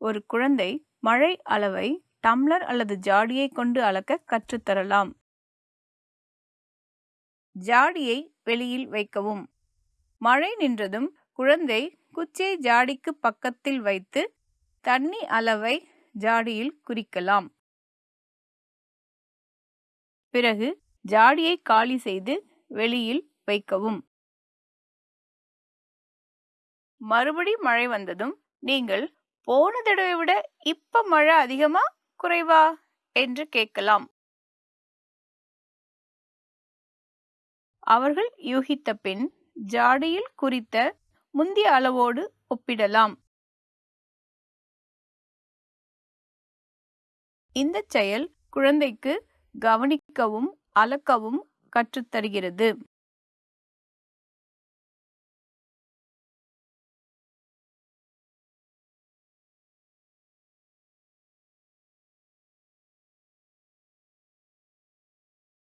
ஒரு குழந்தை மழை அளவை டம்ளர் அல்லது ஜாடியை கொண்டு அளக்க கற்றுத்தரலாம். ஜாடியை வெளியில் வைக்கவும். மழை நின்றதும் குழந்தை குச்சியை ஜாடிக்கு பக்கத்தில் வைத்து தண்ணி அளவை ஜாடியில் குறிக்கலாம். பிறகு ஜாடியை காலி செய்து வெளியில் வைக்கவும். மறுபடி மழை வந்ததும் நீங்கள் போன தடவை விட இப்ப மழை அதிகமா குறைவா என்று கேட்கலாம். அவர்கள் யூகித்த பின் ஜாடியில் குறித்த முந்திய அளவோடு ஒப்பிடலாம். இந்த செயல் குழந்தைக்கு கவனிக்கவும் அளக்கவும் கற்றுத்தருகிறது.